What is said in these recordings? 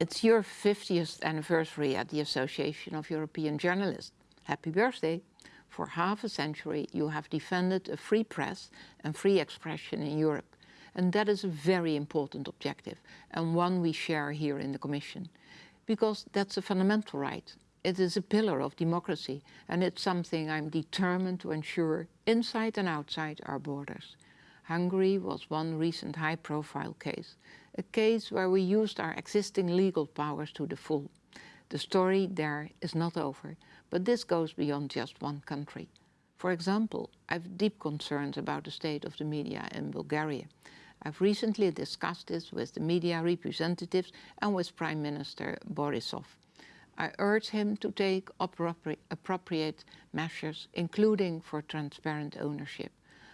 It's your 50th anniversary at the Association of European Journalists. Happy birthday! For half a century you have defended a free press and free expression in Europe. And that is a very important objective and one we share here in the Commission. Because that's a fundamental right. It is a pillar of democracy and it's something I'm determined to ensure inside and outside our borders. Hungary was one recent high-profile case, a case where we used our existing legal powers to the full. The story there is not over, but this goes beyond just one country. For example, I have deep concerns about the state of the media in Bulgaria. I've recently discussed this with the media representatives and with Prime Minister Borisov. I urge him to take appropriate measures, including for transparent ownership.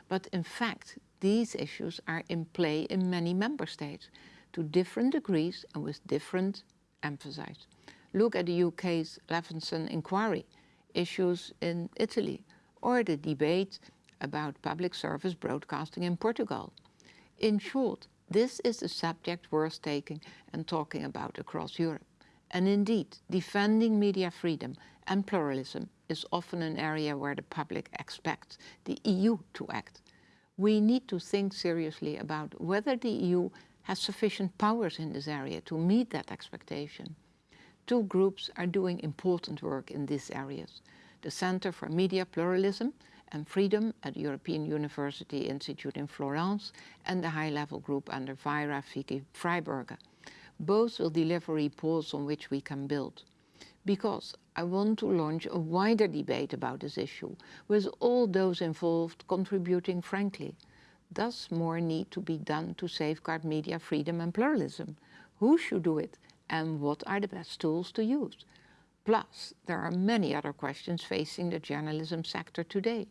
But in fact, these issues are in play in many member states, to different degrees and with different emphasis. Look at the UK's Leveson inquiry, issues in Italy, or the debate about public service broadcasting in Portugal. In short, this is a subject worth taking and talking about across Europe. And indeed, defending media freedom and pluralism is often an area where the public expects the EU to act we need to think seriously about whether the EU has sufficient powers in this area to meet that expectation. Two groups are doing important work in these areas. The Center for Media Pluralism and Freedom at the European University Institute in Florence and the high-level group under Weira Vicky Freiberger. Both will deliver reports on which we can build because I want to launch a wider debate about this issue, with all those involved contributing frankly. Does more need to be done to safeguard media freedom and pluralism? Who should do it? And what are the best tools to use? Plus, there are many other questions facing the journalism sector today.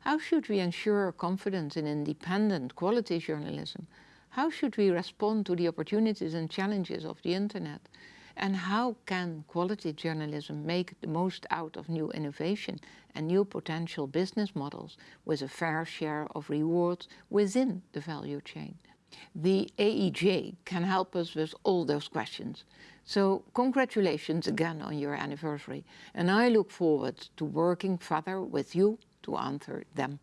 How should we ensure confidence in independent quality journalism? How should we respond to the opportunities and challenges of the internet? And how can quality journalism make the most out of new innovation and new potential business models with a fair share of rewards within the value chain? The AEJ can help us with all those questions. So congratulations again on your anniversary and I look forward to working further with you to answer them.